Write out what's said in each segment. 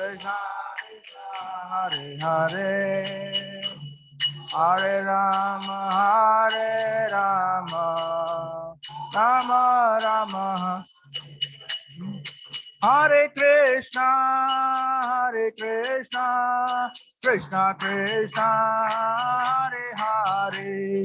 Hare Hare Hare Rama Hare Rama Rama Rama. Hare Krishna Hare Krishna Krishna Krishna Hare Hare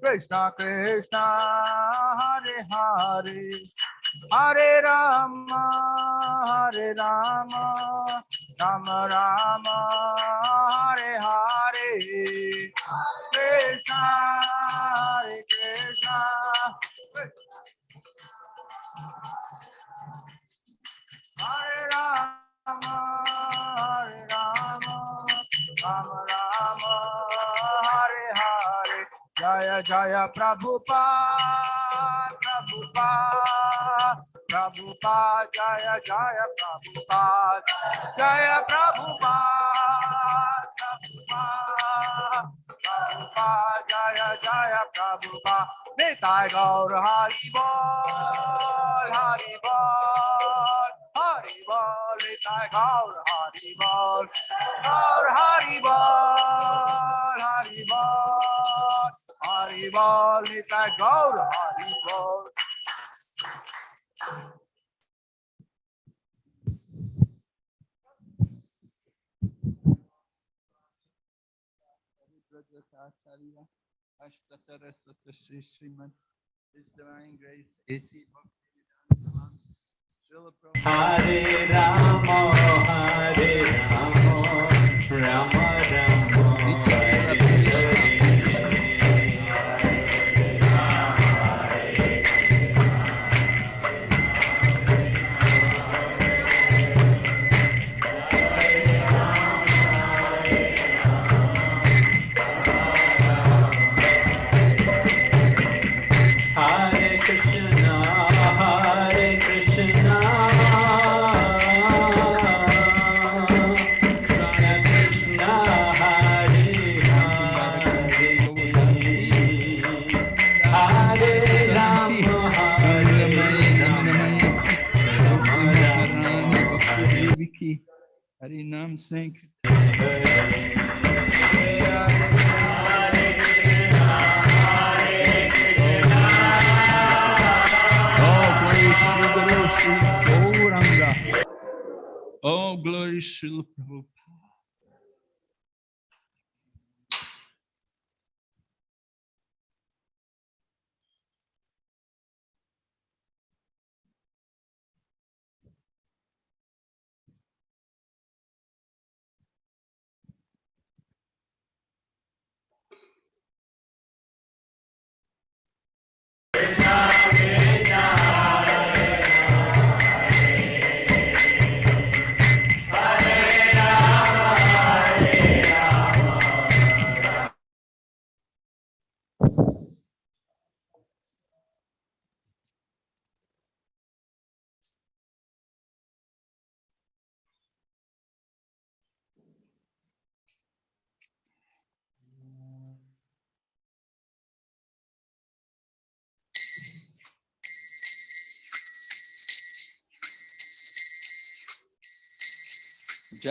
Krishna, Krishna, Hare Hare, Hare Rama, Hare Rama, Rama Rama, Hare Hare, Krishna, Hare Krishna, Hare Rama, Hare Rama, Rama Rama, Hare Hare, Jaya Jaya Prabhupada, Prabhupada, Prabhupada, Jaya Jaya Prabhupada, Jaya Prabhupada, Prabhupada, Prabhupada, Jaya Jaya Prabhupada, Nitai Gaur Hari Bol, Hari Bol, Hari Bol, Nitai Gaur Hari Bol, Gaur Hari Bol, Hari Bol, Hari Bol, Nitai Gaur Hari Bol. Acharya, Ashtatara Sutta Sri Srimad, His Divine Grace, A.C. Bhaktivedanta. Hare Rama, Hare Harinam Singh. Oh, glory Shri Guru Shri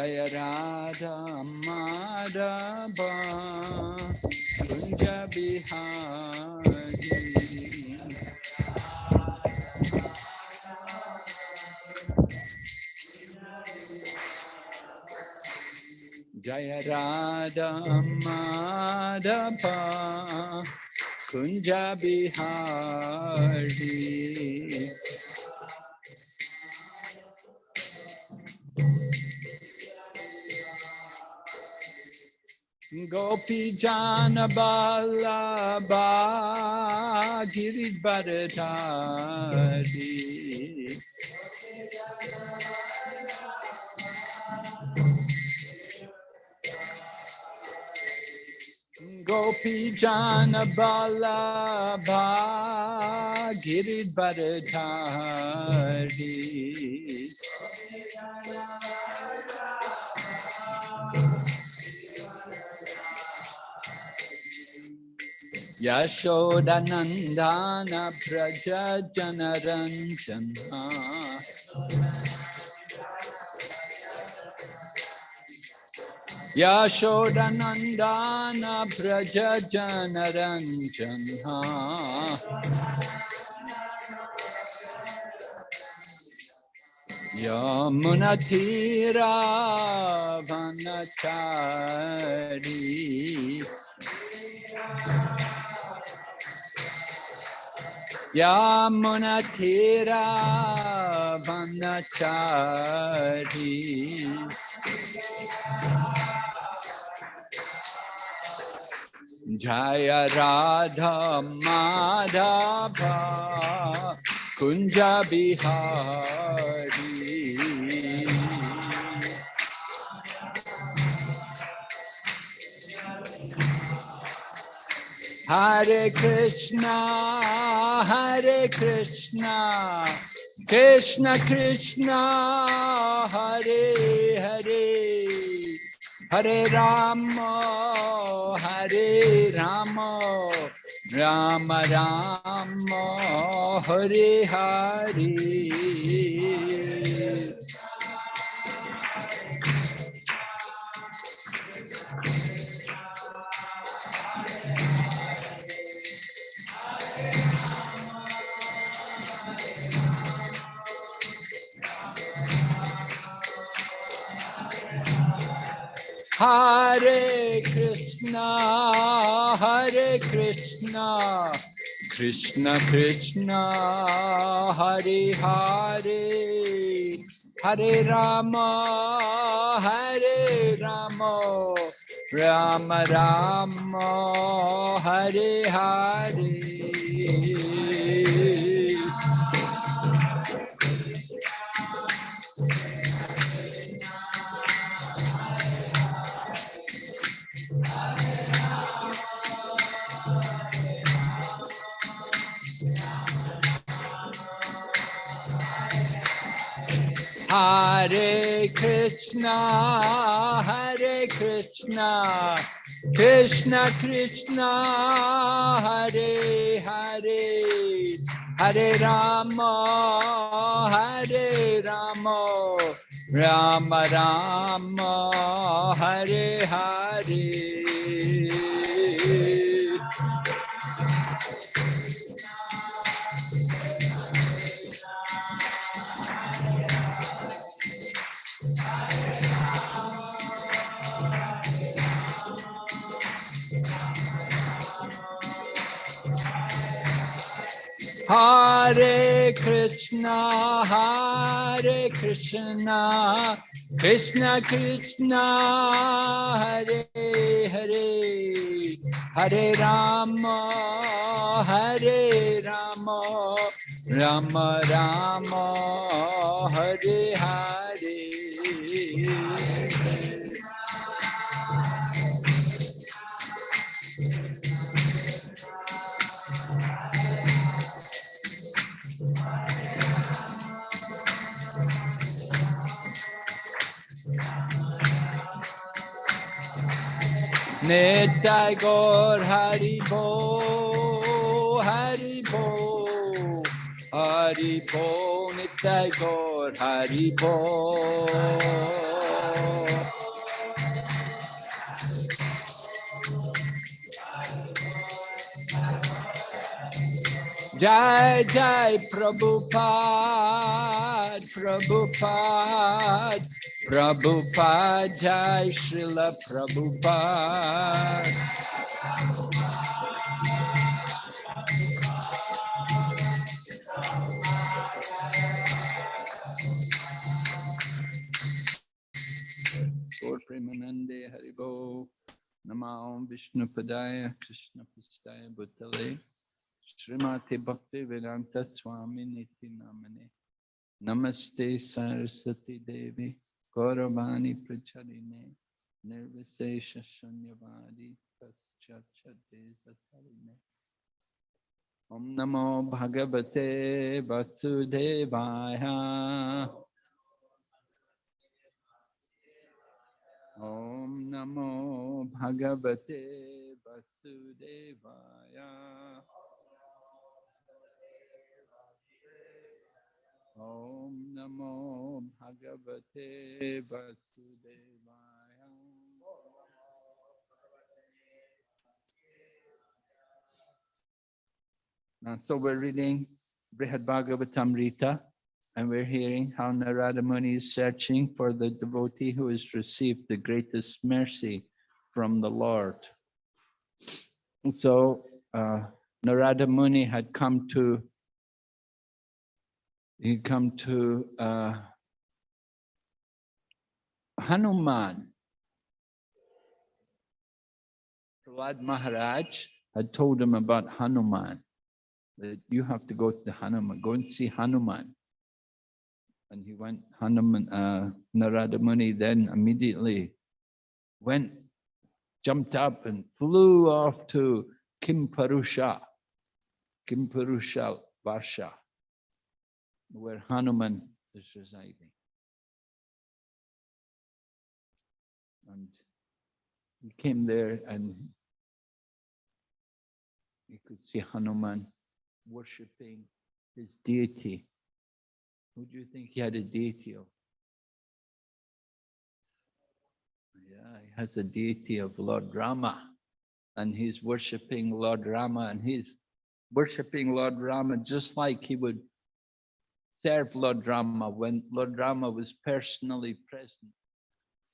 Jaya Radha Madhava Kunja Bihari Jaya Radha Madhava Kunja Bihari Gopi Jana Vallabha Giri Varadhari Gopi Jana Vallabha Giri Varadhari Braja Janaranjana Yashodanandana Braja Janaranjana Vanachari Yamunatira Vanachari Jaya Radha Madhava Kunja Bihari Hare Krishna Hare Krishna Krishna Krishna Hare Hare Hare Rama Hare Rama Rama Rama Hare Hare Hare Krishna, Hare Krishna, Krishna Krishna, Hare Hare, Hare Rama, Hare Rama, Rama Rama, Hare Hare. Krishna, Hare Krishna, Krishna Krishna, Hare Hare, Hare Rama, Hare Rama, Rama Rama, Hare Hare. Hare Krishna, Hare Krishna, Krishna Krishna, Hare Hare, Hare Rama, Hare Rama, Rama Rama, Hare Hare. Nitai Gaur Hari Bo, Hari Bo, Hari Bo, Nitai Gaur Hari Bo. Jai Jai Prabhupada, Prabhupada, Prabhupada, Jai Srila Prabhupada. Gaur Premanande Haribo, Namah Vishnu Padaya, Krishna Pastaya Bhutale, Srimati Bhakti Vedanta Swami Niti Namane, Namaste Saraswati Devi, गौरवाणी प्रचरिणे निर्विशेष शून्यवादी पश्चर्चते ओम नमो भगवते वसुदेवाय। ओम नमो भगवते वसुदेवाय। So we're reading Brihad Bhagavatamrita and we're hearing how Narada Muni is searching for the devotee who has received the greatest mercy from the Lord. And so uh, Narada Muni had come to he'd come to uh, Hanuman. Prahlad Maharaj had told him about Hanuman, that you have to go to Hanuman, go and see Hanuman. And he went, Hanuman, uh, Narada Muni then immediately went, jumped up and flew off to Kimpurusha, Kimpurusha Varsha, where Hanuman is residing. And he came there and he could see Hanuman worshipping his deity. Who do you think he had a deity of? Yeah, he has a deity of Lord Rama. And he's worshipping Lord Rama and he's worshipping Lord Rama just like he would serve Lord Rama when Lord Rama was personally present.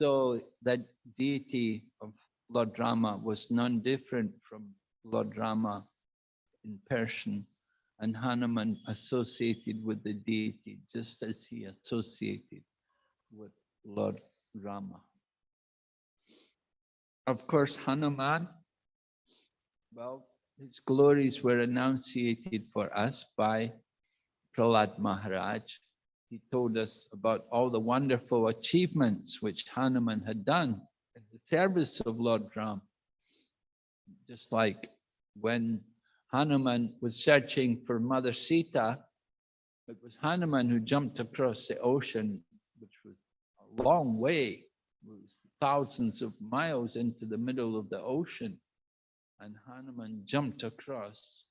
So that deity of Lord Rama was none different from Lord Rama in person and Hanuman associated with the deity just as he associated with Lord Rama. Of course, Hanuman, well, his glories were enunciated for us by Prahlad Maharaj. He told us about all the wonderful achievements which Hanuman had done in the service of Lord Ram. Just like when Hanuman was searching for Mother Sita, it was Hanuman who jumped across the ocean, which was a long way, thousands of miles into the middle of the ocean. And Hanuman jumped across.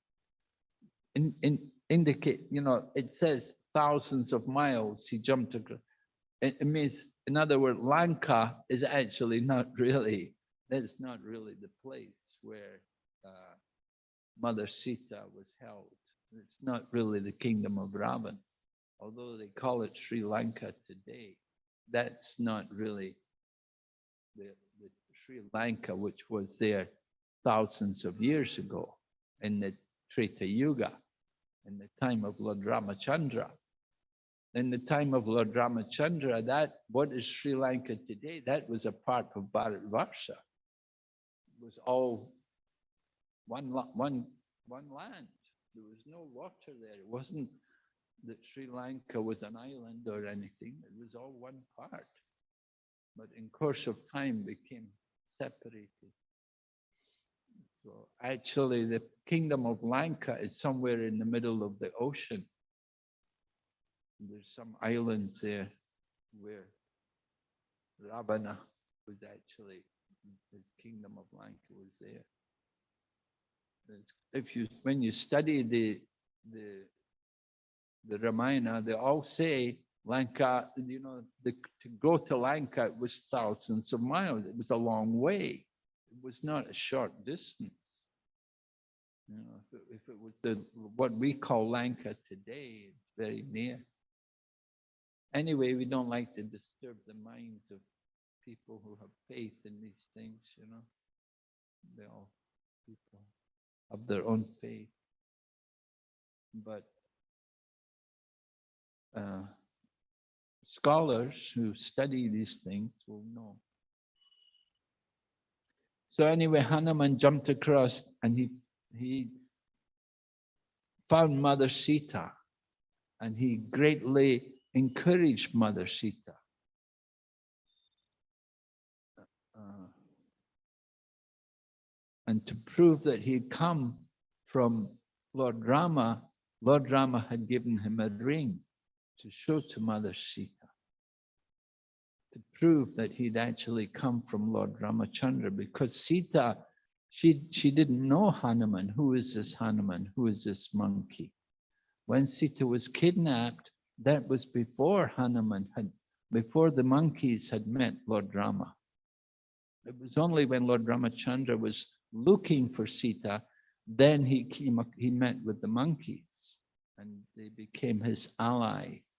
In, in, indicate, you know, it says thousands of miles he jumped across. It, it means, in other words, Lanka is actually not really, that's not really the place where uh, Mother Sita was held. It's not really the kingdom of Ravan, although they call it Sri Lanka today. That's not really the, the Sri Lanka, which was there thousands of years ago in the Treta Yuga, in the time of Lord Ramachandra. In the time of Lord Ramachandra, that what is Sri Lanka today, that was a part of Bharatvarsha. It was all one, one, one land. There was no water there. It wasn't that Sri Lanka was an island or anything. It was all one part. But in course of time became separated. So actually the kingdom of Lanka is somewhere in the middle of the ocean. There's some islands there where Ravana was actually, his kingdom of Lanka was there if you when you study the the the Ramayana, they all say Lanka, you know, the, to go to Lanka was thousands of miles. It was a long way. It was not a short distance. You know, if it, if it was the what we call Lanka today, it's very near. Anyway, we don't like to disturb the minds of people who have faith in these things, you know. They all people of their own faith. But uh, scholars who study these things will know. So anyway, Hanuman jumped across and he, he found Mother Sita and he greatly encouraged Mother Sita. Uh, and to prove that he had come from Lord Rama, Lord Rama had given him a ring to show to Mother Sita. To prove that he'd actually come from Lord Ramachandra because Sita, she, she didn't know Hanuman. Who is this Hanuman? Who is this monkey? When Sita was kidnapped, that was before Hanuman had, before the monkeys had met Lord Rama. It was only when Lord Ramachandra was looking for Sita, then he came, he met with the monkeys and they became his allies.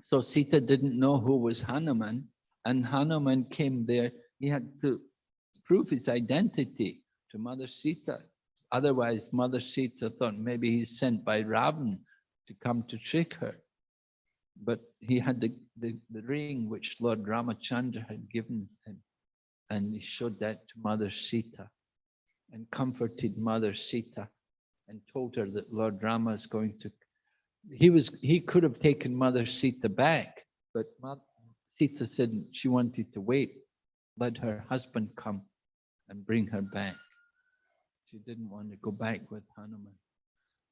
So Sita didn't know who was Hanuman and Hanuman came there. He had to prove his identity to Mother Sita. Otherwise, Mother Sita thought maybe he's sent by Ravan to come to trick her. But he had the, the, the ring which Lord Ramachandra had given him. And he showed that to Mother Sita and comforted Mother Sita and told her that Lord Rama is going to, he was, he could have taken Mother Sita back, but Mo- Sita said she wanted to wait, let her husband come and bring her back. She didn't want to go back with Hanuman.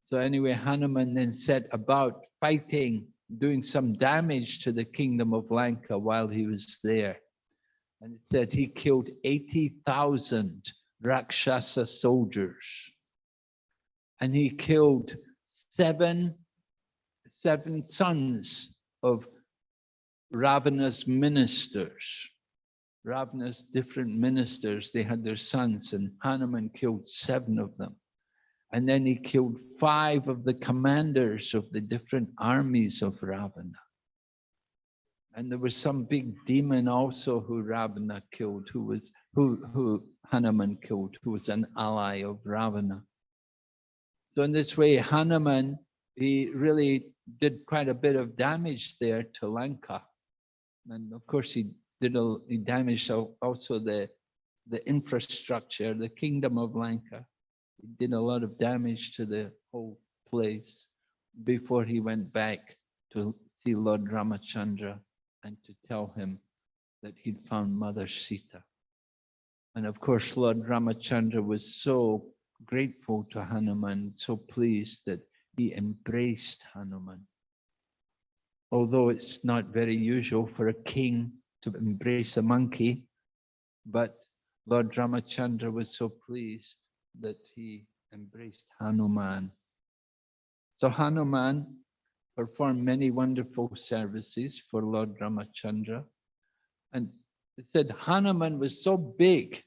So anyway, Hanuman then set about fighting, doing some damage to the kingdom of Lanka while he was there. And it said he killed 80,000 Rakshasa soldiers. And he killed seven, seven sons of Ravana's ministers. Ravana's different ministers, they had their sons and Hanuman killed seven of them. And then he killed five of the commanders of the different armies of Ravana. And there was some big demon also who Ravana killed, who was who who Hanuman killed, who was an ally of Ravana. So in this way, Hanuman he really did quite a bit of damage there to Lanka, and of course he did a he damaged al- also the the infrastructure, the kingdom of Lanka. He did a lot of damage to the whole place before he went back to see Lord Ramachandra and to tell him that he'd found Mother Sita. And of course, Lord Ramachandra was so grateful to Hanuman, so pleased that he embraced Hanuman. Although it's not very usual for a king to embrace a monkey, but Lord Ramachandra was so pleased that he embraced Hanuman. So Hanuman performed many wonderful services for Lord Ramachandra. And it said Hanuman was so big.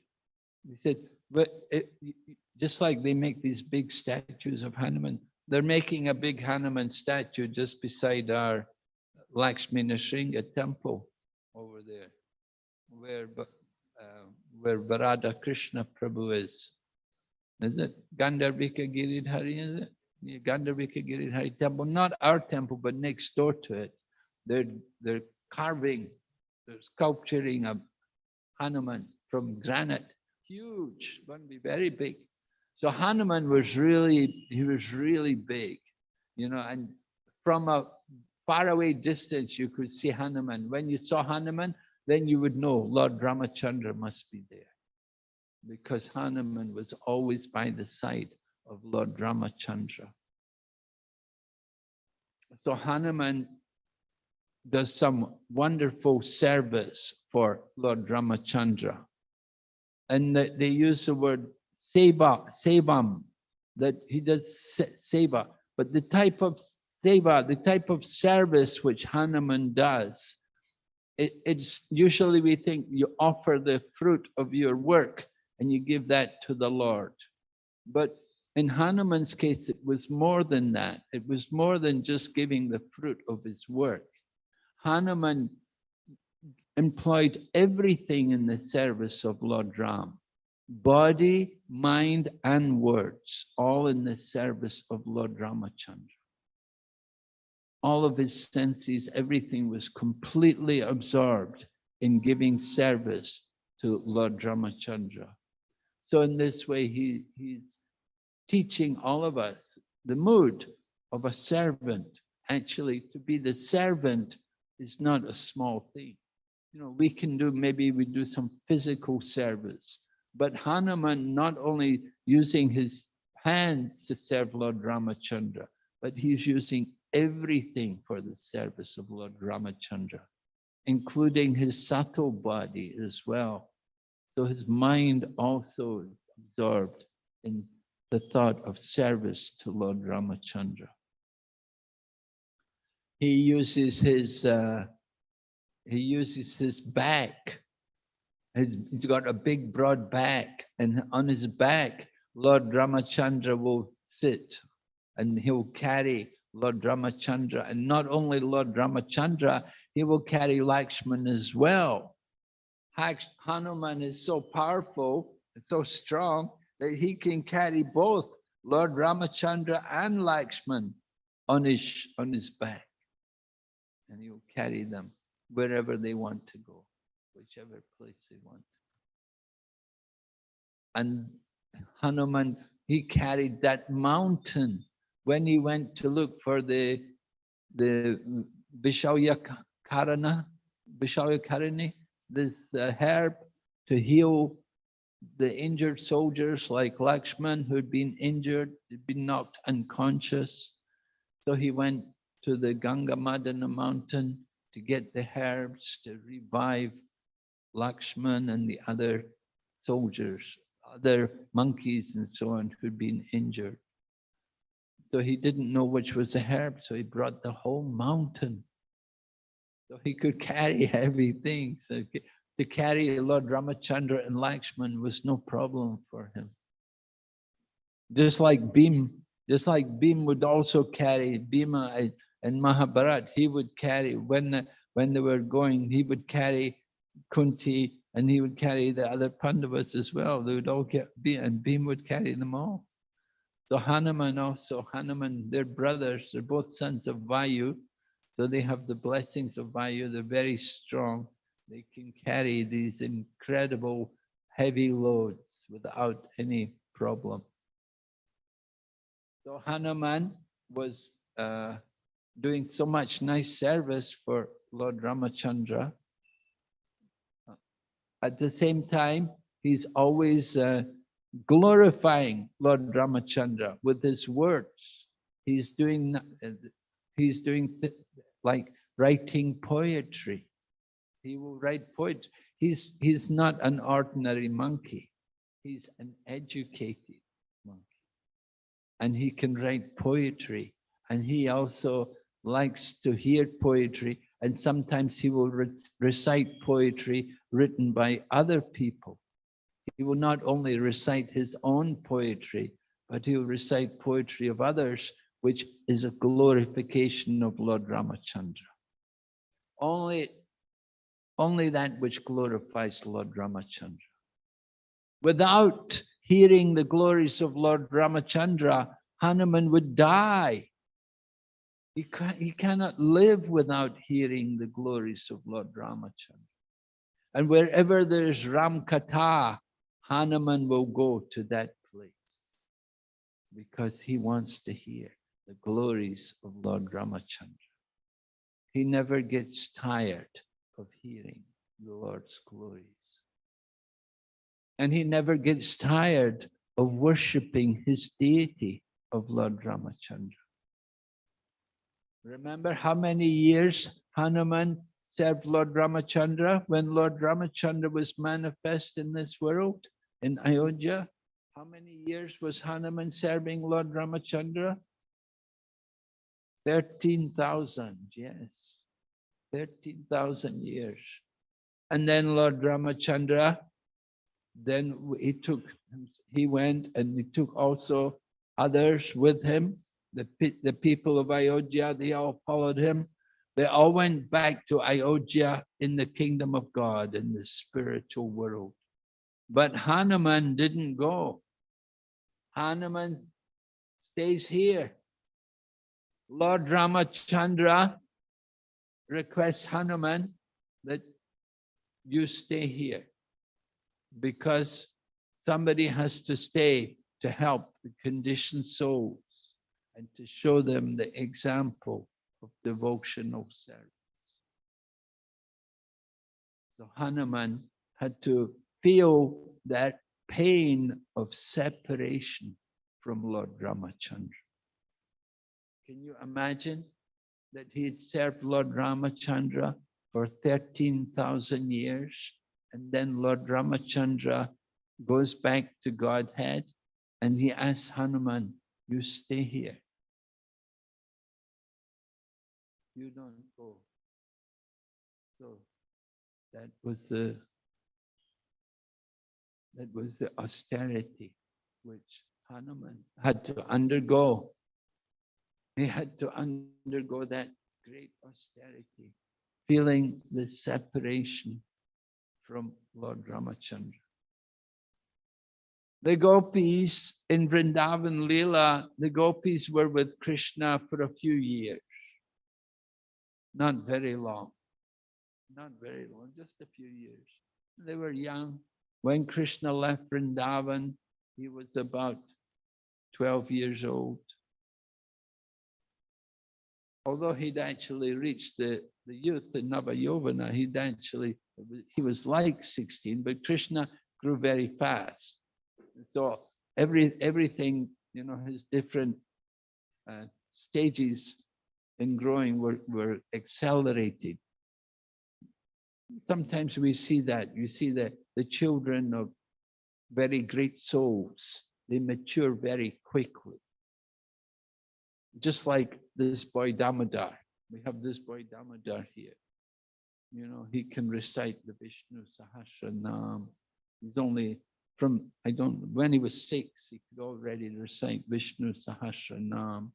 He said, but it, just like they make these big statues of Hanuman, they're making a big Hanuman statue just beside our Lakshmi temple over there, where, uh, where Varada Krishna Prabhu is. Is it Gandharvika Giridhari, is it? Yeah, Gandharvika Giridhari temple, not our temple, but next door to it. They're, they're carving, they're sculpturing a Hanuman from granite, huge, to be very big. So Hanuman was really, he was really big, you know, and from a faraway distance, you could see Hanuman. When you saw Hanuman, then you would know Lord Ramachandra must be there because Hanuman was always by the side of Lord Ramachandra. So Hanuman does some wonderful service for Lord Ramachandra. And they use the word seva, sevam, that he does se- seva. But the type of seva, the type of service which Hanuman does, it, it's usually we think you offer the fruit of your work and you give that to the Lord. But in Hanuman's case, it was more than that. It was more than just giving the fruit of his work. Hanuman employed everything in the service of Lord Ram. Body, mind, and words, all in the service of Lord Ramachandra. All of his senses, everything was completely absorbed in giving service to Lord Ramachandra. So in this way, he, he's teaching all of us the mood of a servant. Actually, to be the servant is not a small thing. You know, we can do, maybe we do some physical service, But Hanuman not only using his hands to serve Lord Ramachandra, but he's using everything for the service of Lord Ramachandra, including his subtle body as well. So his mind also is absorbed in the thought of service to Lord Ramachandra. He uses his uh, he uses his back. He's, got a big broad back, and on his back, Lord Ramachandra will sit, and he'll carry Lord Ramachandra, and not only Lord Ramachandra, he will carry Lakshman as well. Hanuman is so powerful and so strong that he can carry both Lord Ramachandra and Lakshman on his, on his back. And he'll carry them wherever they want to go, whichever place they want. And Hanuman, he carried that mountain when he went to look for the the Vishalya Karana, Vishalya Karani, this uh, herb to heal the injured soldiers like Lakshman who'd been injured, had been knocked unconscious. So he went to the Gandha Madana mountain to get the herbs to revive Lakshman and the other soldiers, other monkeys and so on who'd been injured. So he didn't know which was the herb, so he brought the whole mountain. So he could carry everything. So to carry Lord Ramachandra and Lakshman was no problem for him. Just like Bhim, just like Bhim would also carry Bhima and- and Mahabharat, he would carry, when, when they were going, he would carry Kunti and he would carry the other Pandavas as well. They would all get, and Bhim would carry them all. So Hanuman also, Hanuman, they're brothers, they're both sons of Vayu. So they have the blessings of Vayu, they're very strong. They can carry these incredible heavy loads without any problem. So Hanuman was uh, doing so much nice service for Lord Ramachandra. At the same time, he's always uh, glorifying Lord Ramachandra with his words. He's doing, uh, he's doing like writing poetry. He will write poetry. He's, he's not an ordinary monkey. He's an educated monkey. And he can write poetry. And he also likes to hear poetry. And sometimes he will re- recite poetry written by other people. He will not only recite his own poetry, but he will recite poetry of others, which is a glorification of Lord Ramachandra. Only, only that which glorifies Lord Ramachandra. Without hearing the glories of Lord Ramachandra, Hanuman would die. He, ca- he cannot live without hearing the glories of Lord Ramachandra. And wherever there's Ram Katha, Hanuman will go to that place because he wants to hear the glories of Lord Ramachandra. He never gets tired of hearing the Lord's glories. And he never gets tired of worshipping his deity of Lord Ramachandra. Remember how many years Hanuman served Lord Ramachandra when Lord Ramachandra was manifest in this world in Ayodhya? How many years was Hanuman serving Lord Ramachandra? 13,000, yes. 13,000 years. And then Lord Ramachandra, then he took, he went and he took also others with him. The, the people of Ayodhya, they all followed him. They all went back to Ayodhya in the kingdom of God, in the spiritual world. But Hanuman didn't go. Hanuman stays here. Lord Ramachandra requests Hanuman that you stay here because somebody has to stay to help the conditioned souls and to show them the example of devotional service. So Hanuman had to feel that pain of separation from Lord Ramachandra. Can you imagine that he had served Lord Ramachandra for 13,000 years and then Lord Ramachandra goes back to Godhead and he asks Hanuman, you stay here. You don't go. So that was the that was the austerity which Hanuman had to undergo. He had to undergo that great austerity, feeling the separation from Lord Ramachandra. The gopis in Vrindavan Leela, the gopis were with Krishna for a few years. Not very long. Not very long, just a few years. They were young. When Krishna left Vrindavan, he was about 12 years old. Although he'd actually reached the, the youth in Navayovana, he'd actually, he was like 16, but Krishna grew very fast. So every everything, you know, his different uh, stages in growing were, were accelerated. Sometimes we see that, you see that the children of very great souls, they mature very quickly. Just like this boy Damodar. We have this boy Damodar here. You know, he can recite the Vishnu Sahasranam. He's only from, I don't, when he was six, he could already recite Vishnu Sahasranam.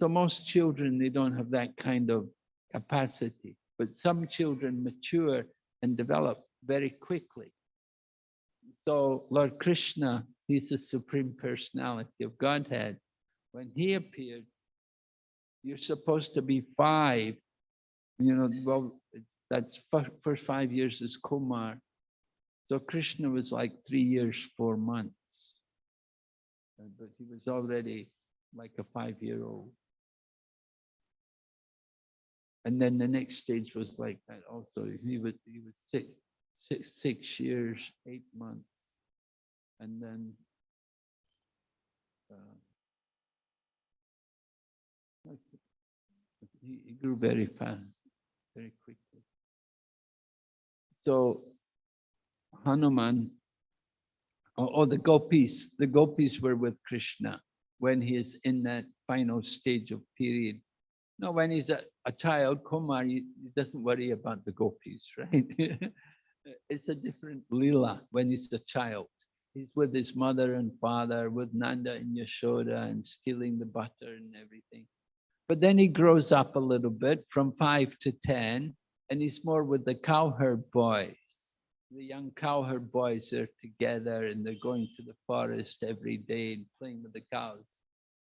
So most children, they don't have that kind of capacity, but some children mature and develop very quickly. So Lord Krishna, he's the Supreme Personality of Godhead. When he appeared, you're supposed to be five, you know, well, that's first five years is Kumar. So Krishna was like three years, four months. But he was already like a five-year-old. And then the next stage was like that also. He was, he was six, six, six years, eight months. And then uh, he, he grew very fast, very quickly. So Hanuman, or, or the gopis, the gopis were with Krishna when he is in that final stage of period. No, when he's a, a child, he doesn't worry about the gopis, right? it's a different lila when he's a child. He's with his mother and father, with Nanda and Yashoda and stealing the butter and everything. But then he grows up a little bit from five to 10, and he's more with the cowherd boys the young cowherd boys are together and they're going to the forest every day and playing with the cows.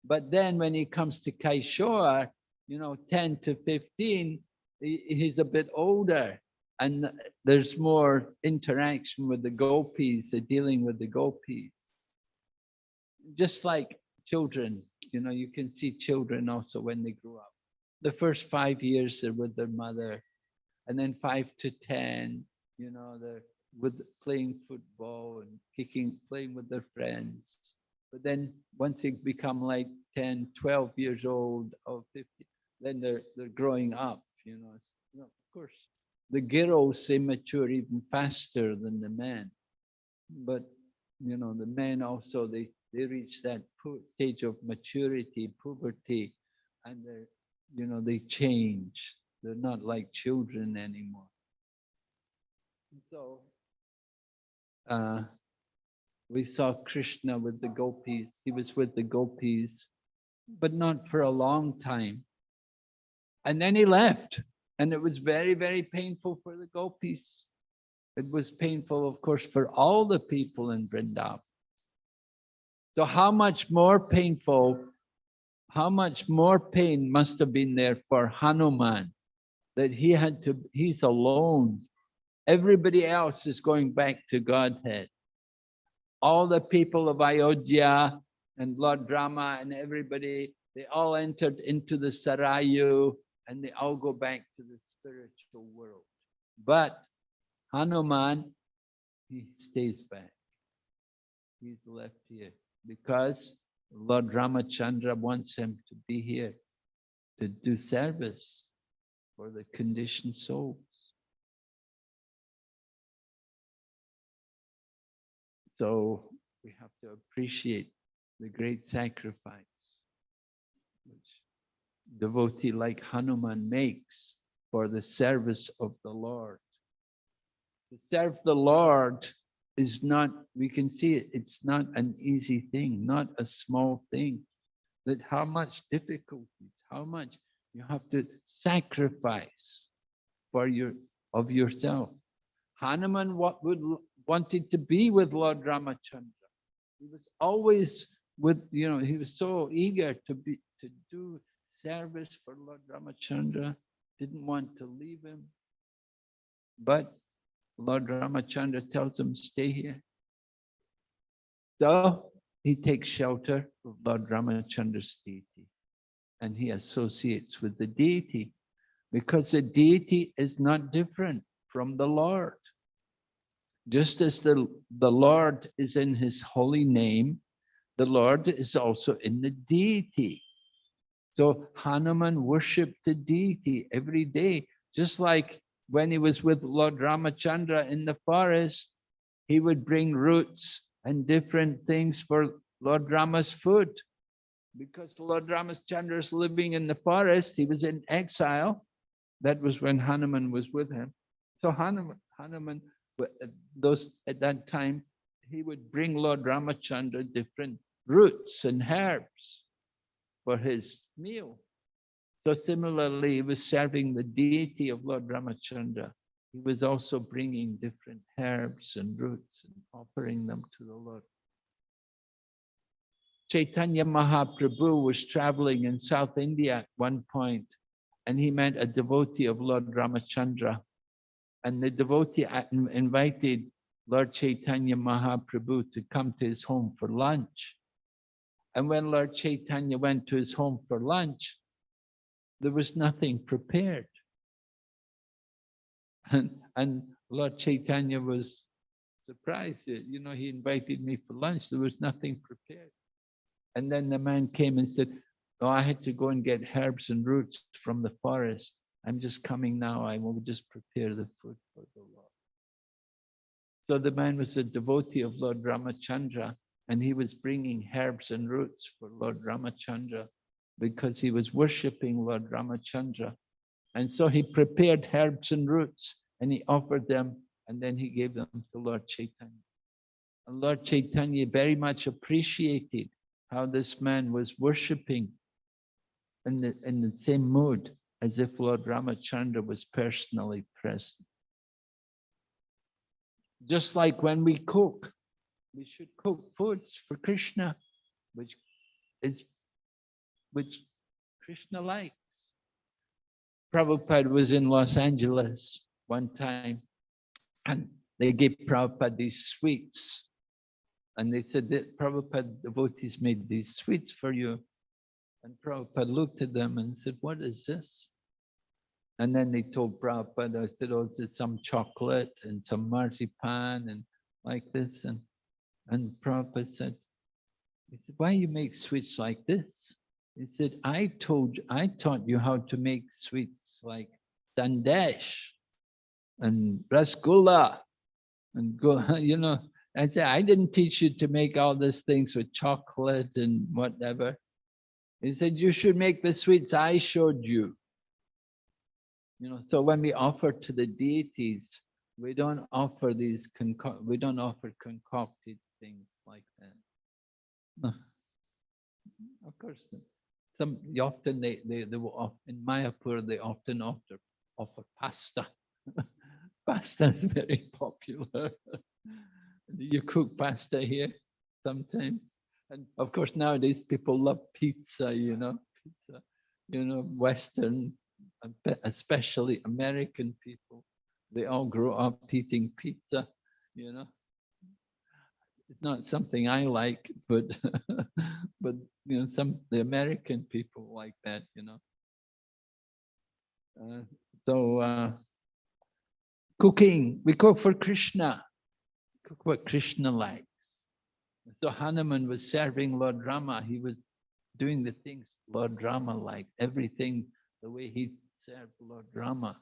But then when he comes to Kaishore, you know, 10 to 15, he's a bit older and there's more interaction with the gopis, the dealing with the gopis. Just like children, you know, you can see children also when they grow up. The first five years they're with their mother and then five to 10, you know, they're with playing football and kicking, playing with their friends. But then once they become like 10, 12 years old or 50, then they're, they're growing up, you know. You know, of course, the girls, they mature even faster than the men. But, you know, the men also, they, they reach that stage of maturity, puberty, and they're, you know, they change. They're not like children anymore. And so uh, we saw Krishna with the gopis. He was with the gopis, but not for a long time. And then he left. And it was very, very painful for the gopis. It was painful, of course, for all the people in Vrindavan. So how much more painful, how much more pain must have been there for Hanuman that he had to, he's alone Everybody else is going back to Godhead. All the people of Ayodhya and Lord Rama and everybody, they all entered into the Sarayu and they all go back to the spiritual world. But Hanuman, he stays back. he's left here because Lord Ramachandra wants him to be here to do service for the conditioned souls. So we have to appreciate the great sacrifice devotee like Hanuman makes for the service of the Lord. To serve the Lord is not, we can see it, it's not an easy thing, not a small thing. That how much difficulties, how much you have to sacrifice for your of yourself. Hanuman what would wanted to be with Lord Ramachandra. He was always with, you know, he was so eager to be to do service for Lord Ramachandra, didn't want to leave him. But Lord Ramachandra tells him, stay here. So he takes shelter of Lord Ramachandra's deity and he associates with the deity because the deity is not different from the Lord. Just as the, the Lord is in his holy name, the Lord is also in the deity. So Hanuman worshiped the deity every day, just like when he was with Lord Ramachandra in the forest, he would bring roots and different things for Lord Rama's food. Because Lord Ramachandra is living in the forest, he was in exile. That was when Hanuman was with him. So Hanuman, Hanuman uh, those at that time, he would bring Lord Ramachandra different roots and herbs for his meal. So similarly, he was serving the deity of Lord Ramachandra. He was also bringing different herbs and roots and offering them to the Lord. Chaitanya Mahaprabhu was traveling in South India at one point, and he met a devotee of Lord Ramachandra. And the devotee invited Lord Chaitanya Mahaprabhu to come to his home for lunch. And when Lord Chaitanya went to his home for lunch, there was nothing prepared. And, and Lord Chaitanya was surprised you know, he invited me for lunch, there was nothing prepared. And then the man came and said, oh, I had to go and get herbs and roots from the forest. I'm just coming now, I will just prepare the food for the Lord. So the man was a devotee of Lord Ramachandra and he was bringing herbs and roots for Lord Ramachandra because he was worshipping Lord Ramachandra. And so he prepared herbs and roots and he offered them and then he gave them to Lord Chaitanya. And Lord Chaitanya very much appreciated how this man was worshipping in the, in the same mood as if Lord Ramachandra was personally present. Just like when we cook, we should cook foods for Krishna, which is which Krishna likes. Prabhupada was in Los Angeles one time and they gave Prabhupada these sweets. And they said that Prabhupada devotees made these sweets for you. And Prabhupada looked at them and said, what is this? And then they told Prabhupada, I said, oh, it's some chocolate and some marzipan and like this. And and Prabhupada said, he said, why you make sweets like this? He said, I told you, I taught you how to make sweets like sandesh and rasgulla and go, you know, I said, I didn't teach you to make all these things with chocolate and whatever. He said, you should make the sweets I showed you. You know, so when we offer to the deities, we don't offer these, we don't offer concocted things like that. of course, some often they they they will in Mayapur they often offer offer pasta. pasta is very popular. you cook pasta here sometimes, and of course nowadays people love pizza. You know, pizza. You know, Western, especially American people, they all grow up eating pizza. You know, it's not something I like, but but you know, some the American people like that, you know. Uh, so uh, cooking, we cook for Krishna, cook what Krishna likes. So Hanuman was serving Lord Rama. He was doing the things Lord Rama liked, everything the way he served Lord Rama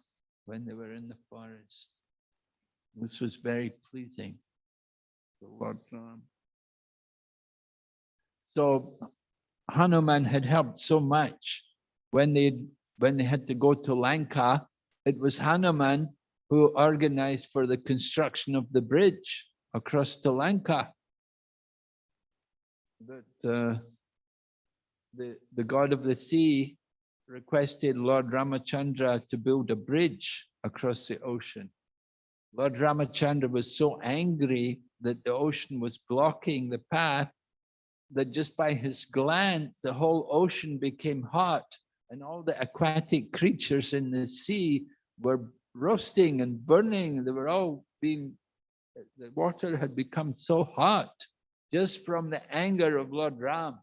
when they were in the forest. This was very pleasing So Hanuman had helped so much when they when they had to go to Lanka. It was Hanuman who organized for the construction of the bridge across to Lanka. That uh, the the god of the sea requested Lord Ramachandra to build a bridge across the ocean. Lord Ramachandra was so angry that the ocean was blocking the path that just by his glance, the whole ocean became hot and all the aquatic creatures in the sea were roasting and burning. They were all being, the water had become so hot just from the anger of Lord Ram.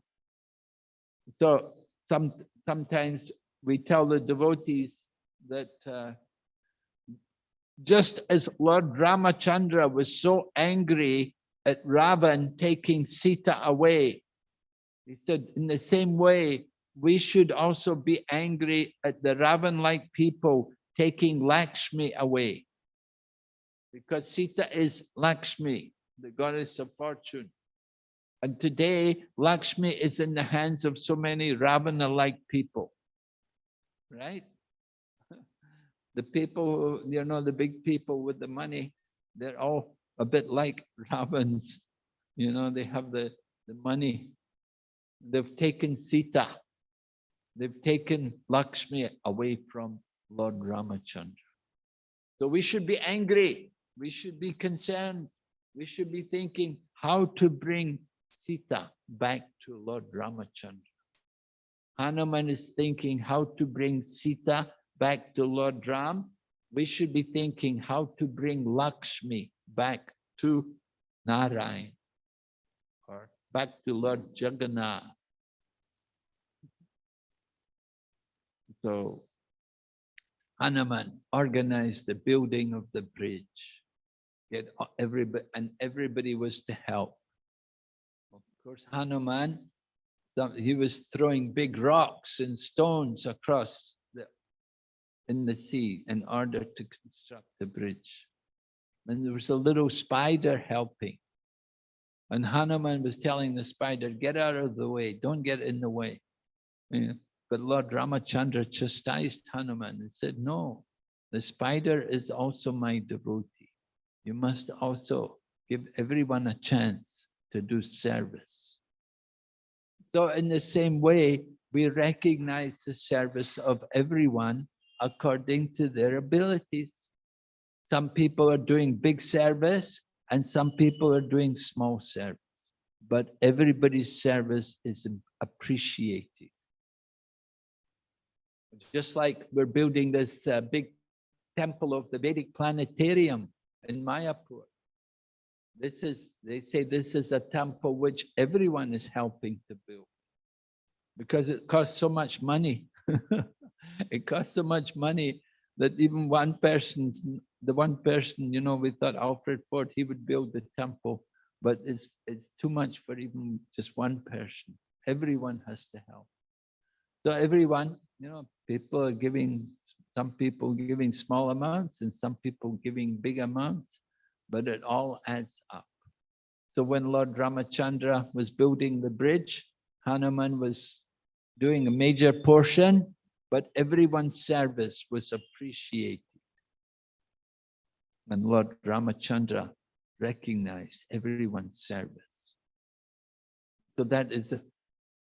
So some, sometimes we tell the devotees that uh, just as Lord Ramachandra was so angry at Ravan taking Sita away, he said, in the same way, we should also be angry at the Ravan-like people taking Lakshmi away. Because Sita is Lakshmi, the goddess of fortune. And today, Lakshmi is in the hands of so many Ravana-like people, right? The people, you know, the big people with the money, they're all a bit like Ravans. You know, they have the, the money. They've taken Sita. They've taken Lakshmi away from Lord Ramachandra. So we should be angry. We should be concerned. We should be thinking how to bring Sita back to Lord Ramachandra. Hanuman is thinking how to bring Sita back to Lord Ram. We should be thinking how to bring Lakshmi back to Narayan or back to Lord Jagannath. So Hanuman organized the building of the bridge. Get everybody and everybody was to help. Of course, Hanuman, he was throwing big rocks and stones across in the sea in order to construct the bridge. And there was a little spider helping. And Hanuman was telling the spider, get out of the way, don't get in the way. Yeah. But Lord Ramachandra chastised Hanuman and said, no, the spider is also my devotee. You must also give everyone a chance to do service. So in the same way, we recognize the service of everyone according to their abilities. Some people are doing big service and some people are doing small service, but everybody's service is appreciated. Just like we're building this uh, big temple of the Vedic planetarium in Mayapur. This is, they say this is a temple which everyone is helping to build because it costs so much money. it costs so much money that even one person, the one person, you know, we thought Alfred Ford, he would build the temple, but it's, it's too much for even just one person. Everyone has to help. So everyone, you know, people are giving, some people giving small amounts and some people giving big amounts, but it all adds up. So when Lord Ramachandra was building the bridge, Hanuman was doing a major portion, but everyone's service was appreciated. And Lord Ramachandra recognized everyone's service. So that is,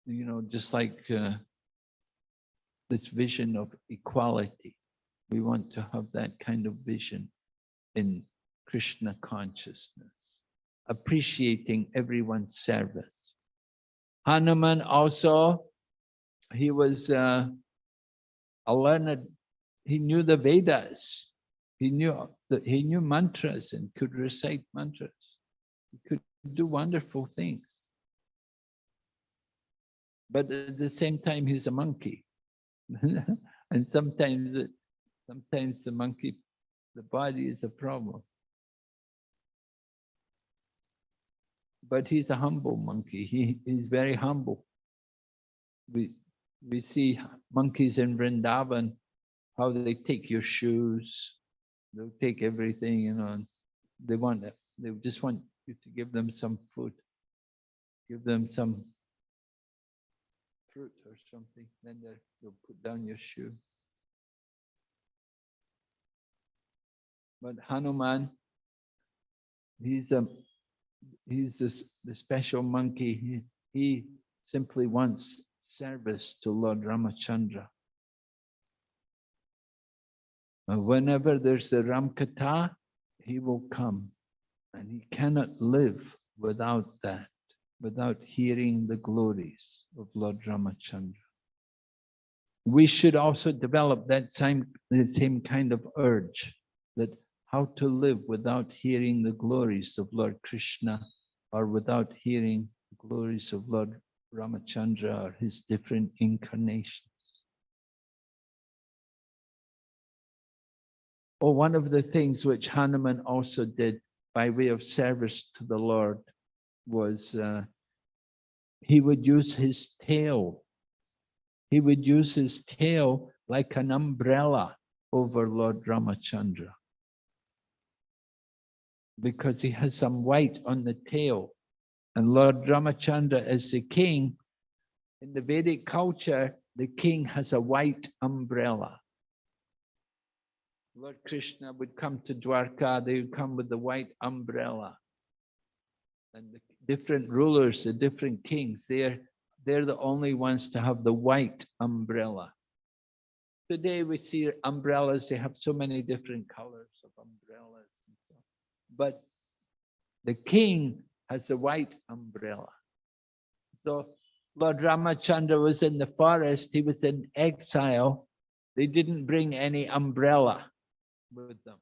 you know, just like uh, this vision of equality. We want to have that kind of vision in Krishna consciousness, appreciating everyone's service. Hanuman also, he was uh, a learned, he knew the Vedas, he knew that he knew mantras and could recite mantras. He could do wonderful things. But at the same time, he's a monkey. and sometimes, sometimes the monkey, the body is a problem. but he's a humble monkey. He he's very humble. We we see monkeys in Vrindavan, how they take your shoes, they'll take everything, you know, they want it. They just want you to give them some food, give them some fruit or something, then they'll put down your shoe. But Hanuman, he's a, he's this, the special monkey. He, he simply wants service to Lord Ramachandra. Uh, Whenever there's a Ramkatha, he will come and he cannot live without that, without hearing the glories of Lord Ramachandra. We should also develop that same, the same kind of urge that how to live without hearing the glories of Lord Krishna or without hearing the glories of Lord Ramachandra or his different incarnations. Oh, one of the things which Hanuman also did by way of service to the Lord was uh, he would use his tail. He would use his tail like an umbrella over Lord Ramachandra because he has some white on the tail. And Lord Ramachandra is the king. In the Vedic culture, the king has a white umbrella. Lord Krishna would come to Dwarka, they would come with the white umbrella. And the different rulers, the different kings, they're, they're the only ones to have the white umbrella. Today we see umbrellas, they have so many different colors of umbrellas. so. But the king has a white umbrella. So Lord Ramachandra was in the forest, he was in exile. They didn't bring any umbrella with them.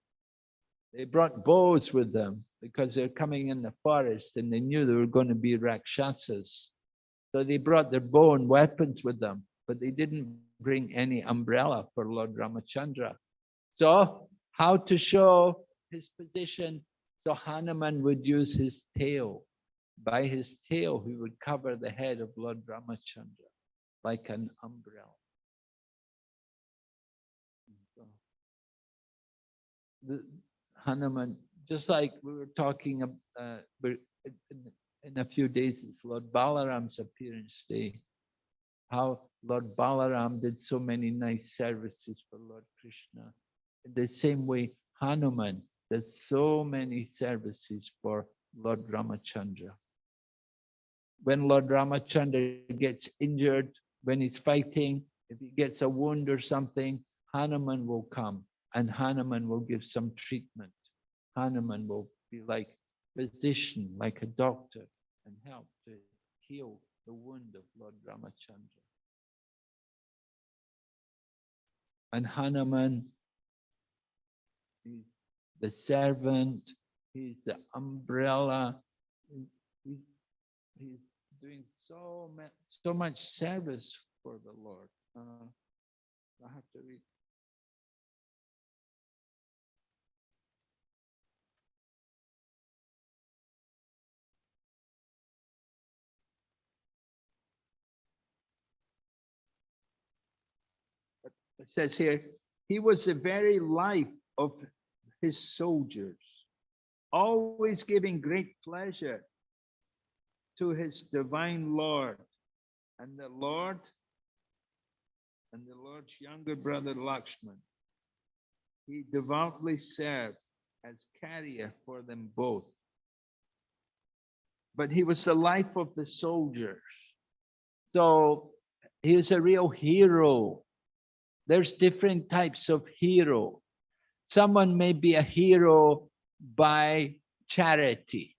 They brought bows with them because they're coming in the forest and they knew they were going to be Rakshasas. So they brought their bow and weapons with them, but they didn't bring any umbrella for Lord Ramachandra. So how to show his position? So Hanuman would use his tail. By his tail, he would cover the head of Lord Ramachandra like an umbrella. So the Hanuman, just like we were talking, uh, in, a few days, it's Lord Balaram's appearance day. How Lord Balaram did so many nice services for Lord Krishna. In the same way, Hanuman does so many services for Lord Ramachandra. When Lord Ramachandra gets injured, when he's fighting, if he gets a wound or something, Hanuman will come and Hanuman will give some treatment. Hanuman will be like physician, like a doctor, and help to heal the wound of Lord Ramachandra. And Hanuman, he's the servant, his umbrella. He's, he's doing so much, so much service for the Lord. Uh, I have to read. It says here, he was the very life of his soldiers, always giving great pleasure to his divine Lord. And the Lord and the Lord's younger brother Lakshman, he devoutly served as carrier for them both. But he was the life of the soldiers. So he was a real hero. There's different types of hero. Someone may be a hero by charity,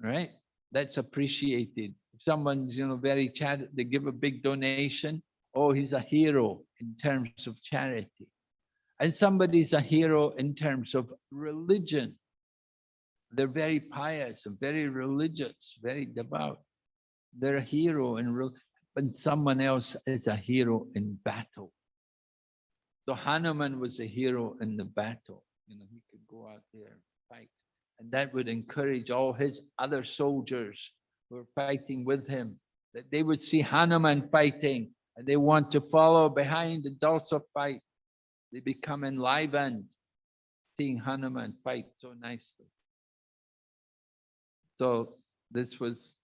right? That's appreciated. If someone's, you know, very charity, they give a big donation. Oh, he's a hero in terms of charity. And somebody's a hero in terms of religion. They're very pious and very religious, very devout. They're a hero in real, but someone else is a hero in battle. So Hanuman was a hero in the battle. You know, he could go out there and fight. And that would encourage all his other soldiers who were fighting with him, that they would see Hanuman fighting and they want to follow behind and also fight. They become enlivened seeing Hanuman fight so nicely. So this was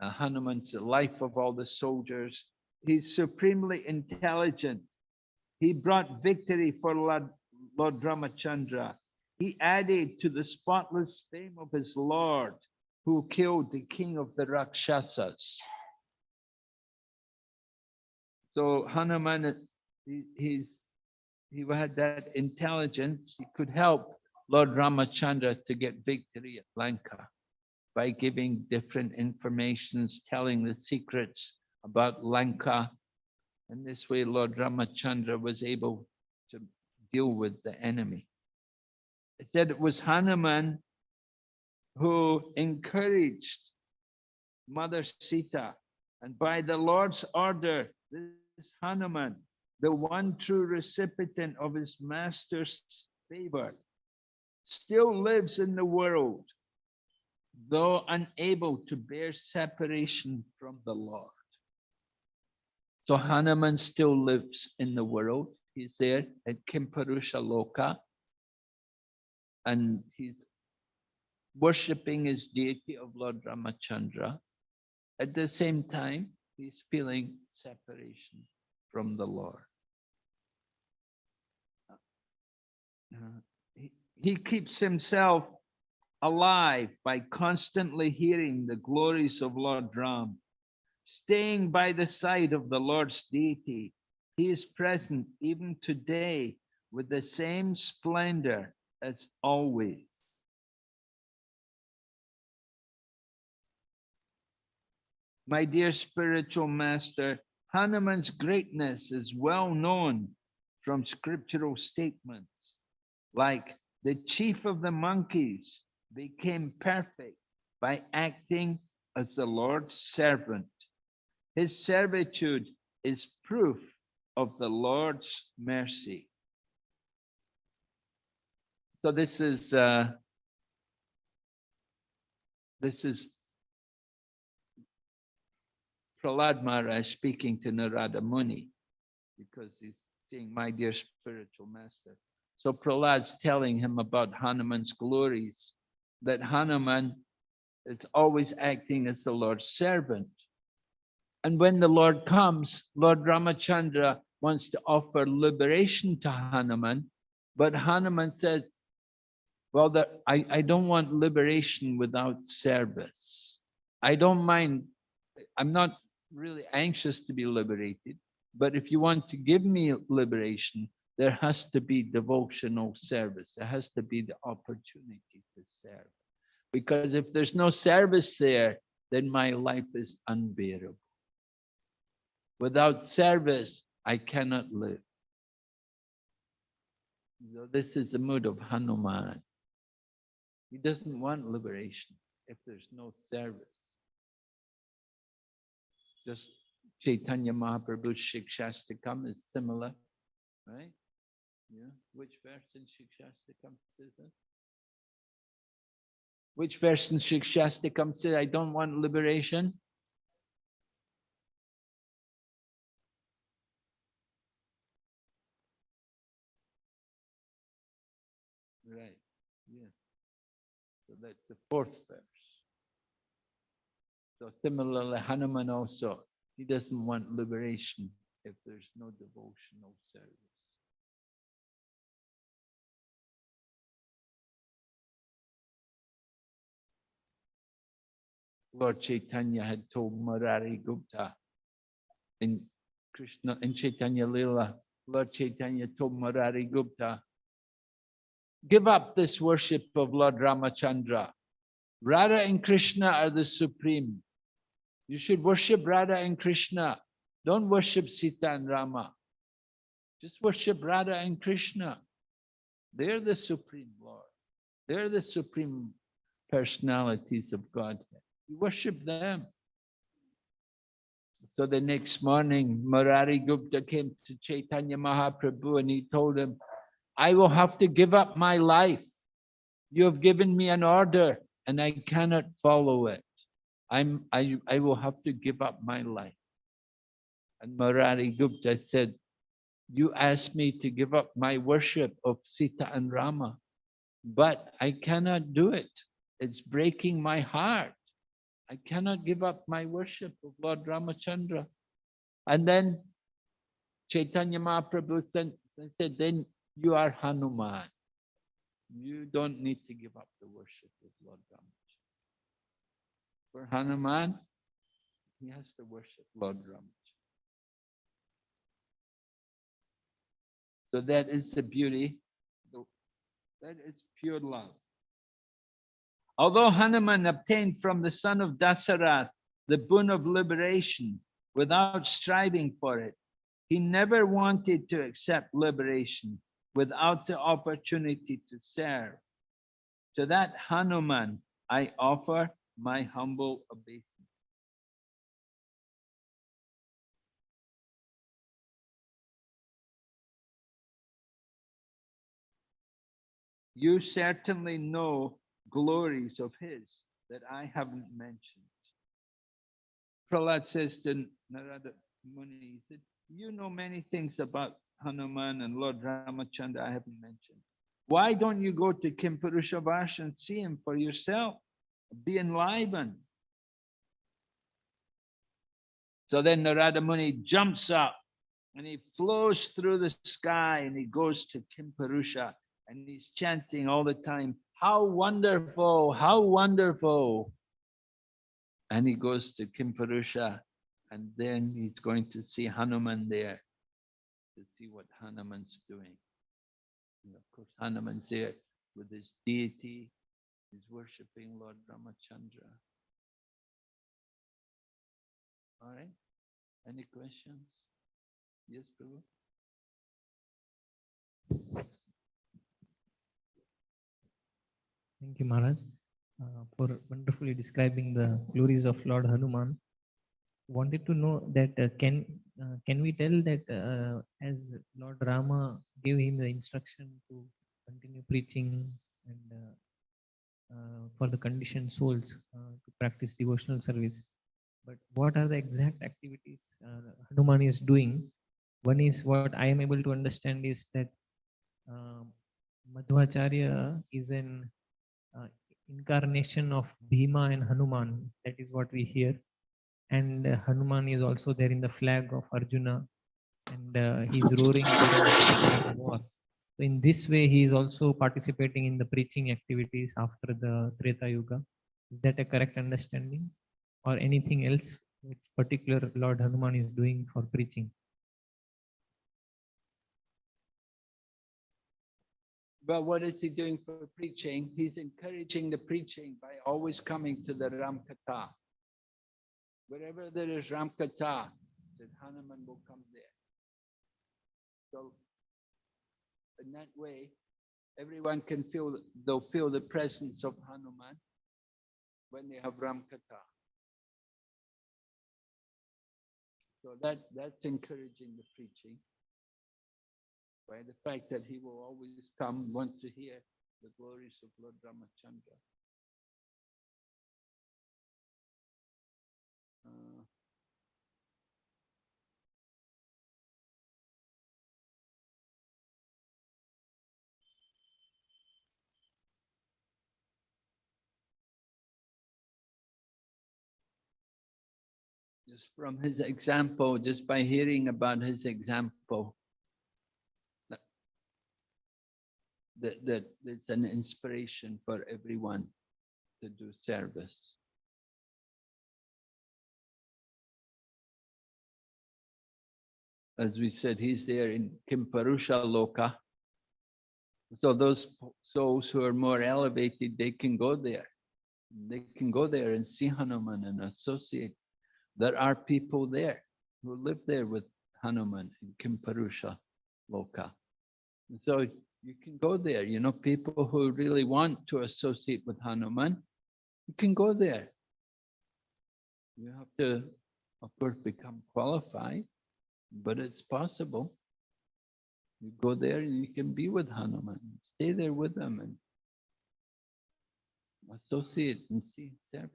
uh, Hanuman's life of all the soldiers. He's supremely intelligent. He brought victory for Lord, Lord Ramachandra. He added to the spotless fame of his Lord who killed the king of the Rakshasas. So Hanuman, he, he's, he had that intelligence. He could help Lord Ramachandra to get victory at Lanka by giving different informations, telling the secrets about Lanka. And this way, Lord Ramachandra was able to deal with the enemy. It said it was Hanuman who encouraged Mother Sita. And by the Lord's order, this Hanuman, the one true recipient of his master's favor, still lives in the world, though unable to bear separation from the Lord. So Hanuman still lives in the world. He's there at Kimpurusha Loka. And he's worshipping his deity of Lord Ramachandra. At the same time, he's feeling separation from the Lord. Uh, he, he keeps himself alive by constantly hearing the glories of Lord Ram, staying by the side of the Lord's deity. He is present even today with the same splendor as always. My dear spiritual master, Hanuman's greatness is well known from scriptural statements, like the chief of the monkeys became perfect by acting as the Lord's servant. His servitude is proof of the Lord's mercy. So this is uh, this is Prahlad Maharaj speaking to Narada Muni because he's saying, my dear spiritual master. So Prahlad's telling him about Hanuman's glories, that Hanuman is always acting as the Lord's servant. And when the Lord comes, Lord Ramachandra wants to offer liberation to Hanuman, but Hanuman said, well, the, I, I don't want liberation without service. I don't mind, I'm not really anxious to be liberated, but if you want to give me liberation, there has to be devotional service. There has to be the opportunity to serve. Because if there's no service there, then my life is unbearable. Without service, I cannot live. So this is the mood of Hanuman. He doesn't want liberation if there's no service just Chaitanya Mahaprabhu's Shikshastakam is similar, right? Yeah. Which verse in Shikshastakam says that? Which verse in Shikshastakam says, I don't want liberation? That's the fourth verse. So similarly, Hanuman also, he doesn't want liberation if there's no devotional service. Lord Chaitanya had told Murari Gupta in Krishna in Chaitanya Lila, Lord Chaitanya told Murari Gupta, give up this worship of Lord Ramachandra. Radha and Krishna are the supreme. You should worship Radha and Krishna. Don't worship Sita and Rama. Just worship Radha and Krishna. They're the Supreme Lord. They're the Supreme personalities of God. You worship them. So the next morning, Murari Gupta came to Chaitanya Mahaprabhu and he told him, I will have to give up my life You have given me an order and I cannot follow it. I'm, I, I will have to give up my life. And Murari Gupta said, you asked me to give up my worship of Sita and Rama, but I cannot do it. It's breaking my heart. I cannot give up my worship of Lord Ramachandra. And then Chaitanya Mahaprabhu said, then you are Hanuman. You don't need to give up the worship of Lord Ramachandra. For Hanuman, he has to worship Lord Ramachandra. So that is the beauty. That is pure love. Although Hanuman obtained from the son of Dasarath the boon of liberation without striving for it, he never wanted to accept liberation without the opportunity to serve. To that Hanuman, I offer my humble obeisance. You certainly know glories of his that I haven't mentioned. Prahlad says to Narada Muni, he said, you know many things about Hanuman and Lord Ramachandra I haven't mentioned. Why don't you go to Kimpurusha Vash and see him for yourself? Be enlivened. So then Narada Muni jumps up and he flows through the sky and he goes to Kimpurusha and he's chanting all the time, how wonderful, how wonderful. And he goes to Kimpurusha and then he's going to see Hanuman there to see what Hanuman's doing. And of course, Hanuman's there with his deity. He's worshipping Lord Ramachandra. All right. Any questions? Yes, Prabhu? Thank you, Maharaj, uh, for wonderfully describing the glories of Lord Hanuman. Wanted to know that uh, can uh, can we tell that uh, as Lord Rama gave him the instruction to continue preaching and uh, uh, for the conditioned souls uh, to practice devotional service, but what are the exact activities Hanuman is doing? One is what I am able to understand is that um, Madhvacharya is an incarnation of Bhima and Hanuman. That is what we hear. And uh, Hanuman is also there in the flag of Arjuna and uh, he's roaring the war. So in this way, he is also participating in the preaching activities after the Treta Yuga. Is that a correct understanding? Or anything else which particular Lord Hanuman is doing for preaching? But what is he doing for preaching? He's encouraging the preaching by always coming to the Ramkatha. Wherever there is Ramkatha, said Hanuman will come there. So in that way, everyone can feel, they'll feel the presence of Hanuman when they have Ramkatha. So that, that's encouraging the preaching by the fact that he will always come, want to hear the glories of Lord Ramachandra. Just from his example, just by hearing about his example, that, that, that it's an inspiration for everyone to do service. As we said, he's there in Kimpurusha Loka. So those souls who are more elevated, they can go there. They can go there and see Hanuman and associate. There are people there who live there with Hanuman in Kimpurusha Loka. And so you can go there, you know, people who really want to associate with Hanuman, you can go there. You have to, of course, become qualified, but it's possible. You go there and you can be with Hanuman, stay there with him and associate and see, serve.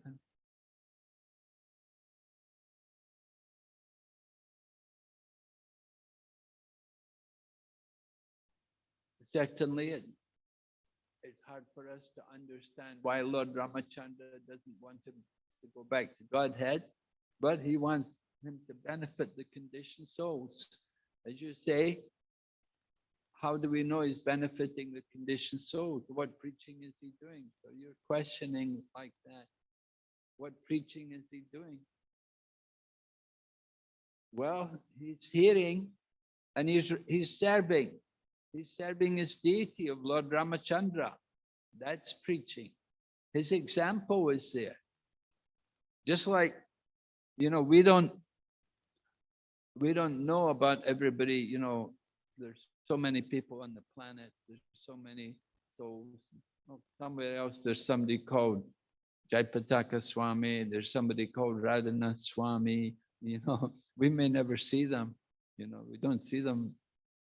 Certainly, it, it's hard for us to understand why Lord Ramachandra doesn't want him to go back to Godhead, but he wants him to benefit the conditioned souls. As you say, how do we know he's benefiting the conditioned souls? What preaching is he doing? So you're questioning like that. What preaching is he doing? Well, he's hearing and he's, he's serving. He's serving his deity of Lord Ramachandra. That's preaching. His example is there. Just like, you know, we don't, we don't know about everybody, you know, there's so many people on the planet, there's so many souls. Oh, Somewhere else, there's somebody called Jayapataka Swami, there's somebody called Radhanath Swami, you know, we may never see them, you know, we don't see them,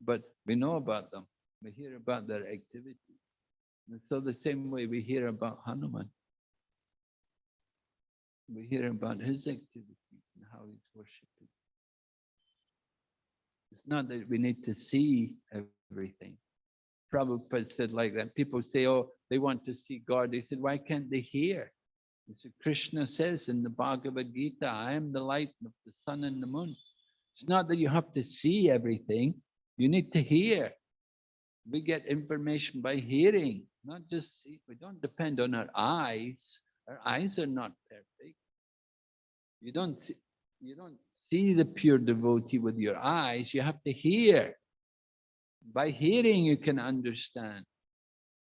but we know about them. We hear about their activities. And so the same way we hear about Hanuman. We hear about his activities and how he's worshipping. It's not that we need to see everything. Prabhupada said like that. People say, oh, they want to see God. He said, why can't they hear? He said, Krishna says in the Bhagavad Gita, I am the light of the sun and the moon. It's not that you have to see everything. You need to hear. We get information by hearing, not just see. We don't depend on our eyes. Our eyes are not perfect. You don't see, you don't see the pure devotee with your eyes. You have to hear. By hearing, you can understand.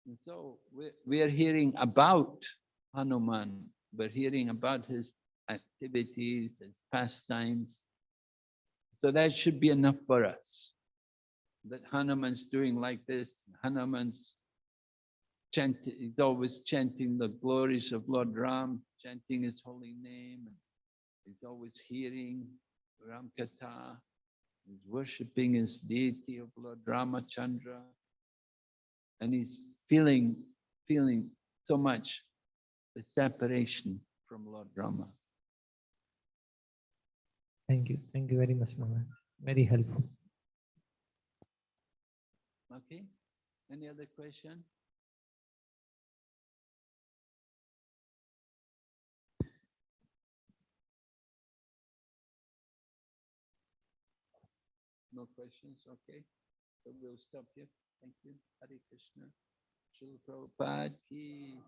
And so we, we are hearing about Hanuman. We're hearing about his activities, his pastimes. So that should be enough for us. That Hanuman's doing like this, Hanuman's chanting, he's always chanting the glories of Lord Ram, chanting his holy name. and He's always hearing Ram Katha. He's worshipping his deity of Lord Ramachandra. And he's feeling, feeling so much the separation from Lord Rama. Thank you. Thank you very much, Maharaj. Very helpful. Okay. Any other question? No questions? Okay. So we'll stop here. Thank you. Hari Krishna. Srila Prabhupada ki.